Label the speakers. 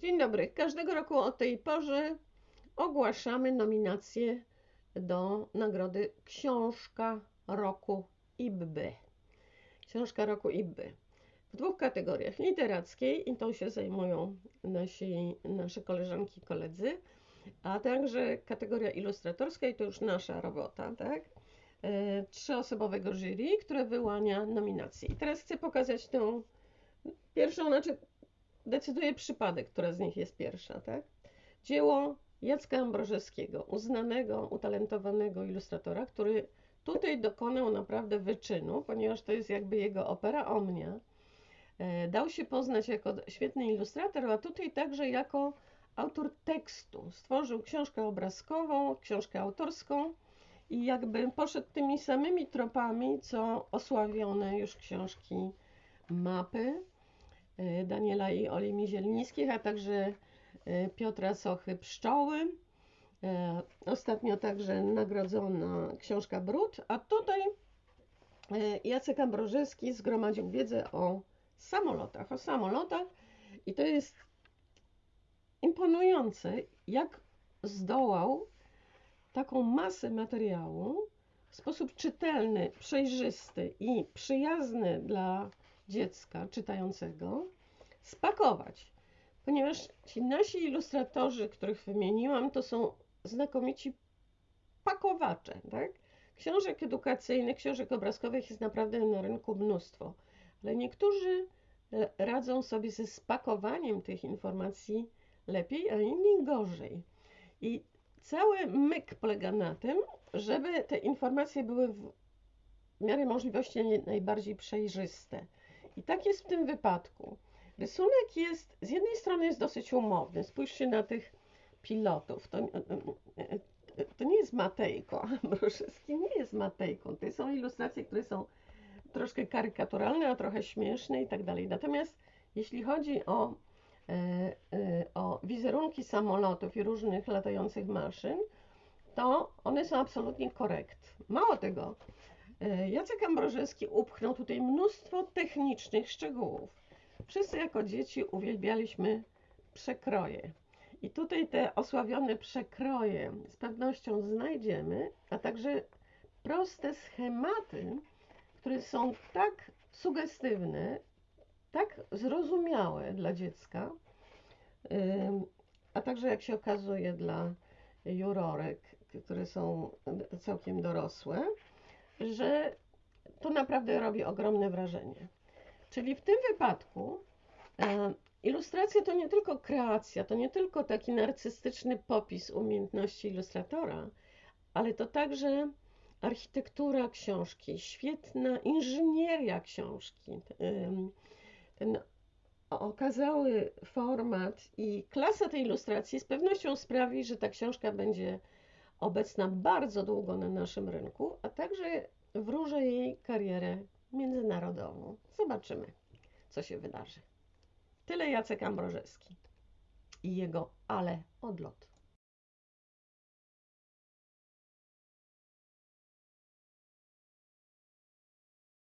Speaker 1: Dzień dobry. Każdego roku o tej porze ogłaszamy nominacje do nagrody Książka Roku IBBY. Książka Roku IBBY. W dwóch kategoriach. Literackiej, i tą się zajmują nasi, nasze koleżanki i koledzy, a także kategoria ilustratorska, i to już nasza robota, tak? E, trzyosobowego jury, które wyłania nominacje. I teraz chcę pokazać tą pierwszą, znaczy decyduje przypadek, która z nich jest pierwsza, tak? Dzieło Jacka Ambrożewskiego, uznanego, utalentowanego ilustratora, który tutaj dokonał naprawdę wyczynu, ponieważ to jest jakby jego opera omnia. E, dał się poznać jako świetny ilustrator, a tutaj także jako autor tekstu. Stworzył książkę obrazkową, książkę autorską i jakby poszedł tymi samymi tropami, co osławione już książki mapy Daniela i Oli Mizielnickich, a także e, Piotra Sochy Pszczoły. E, ostatnio także nagrodzona książka Brud, a tutaj Jacek Ambrożewski zgromadził wiedzę o samolotach, o samolotach i to jest imponujące, jak zdołał taką masę materiału w sposób czytelny, przejrzysty i przyjazny dla dziecka czytającego spakować, ponieważ ci nasi ilustratorzy, których wymieniłam, to są znakomici pakowacze, tak? Książek edukacyjnych, książek obrazkowych jest naprawdę na rynku mnóstwo, ale niektórzy e, radzą sobie ze spakowaniem tych informacji lepiej, a inni gorzej. I cały myk polega na tym, żeby te informacje były w miarę możliwości najbardziej przejrzyste. I tak jest w tym wypadku. Rysunek jest, z jednej strony jest dosyć umowny. Spójrzcie na tych pilotów. To, to nie jest Matejko. Mrożewski nie jest Matejką. To są ilustracje, które są troszkę karykaturalne, a trochę śmieszne i tak dalej. Natomiast jeśli chodzi o, e, e, o wizerunki samolotów i różnych latających maszyn, to one są absolutnie korekt. Mało tego, E, Jacek Ambrożewski upchnął tutaj mnóstwo technicznych szczegółów. Wszyscy jako dzieci uwielbialiśmy przekroje. I tutaj te osławione przekroje z pewnością znajdziemy, a także proste schematy, które są tak sugestywne, tak zrozumiałe dla dziecka, a także jak się okazuje dla jurorek, które są całkiem dorosłe że to naprawdę robi ogromne wrażenie. Czyli w tym wypadku e, ilustracja to nie tylko kreacja, to nie tylko taki narcystyczny popis umiejętności ilustratora, ale to także architektura książki, świetna inżynieria książki, ten okazały format i klasa tej ilustracji z pewnością sprawi, że ta książka będzie obecna bardzo długo na naszym rynku, a także wróżę jej karierę międzynarodową. Zobaczymy, co się wydarzy. Tyle Jacek Ambrożewski i jego ale odlot.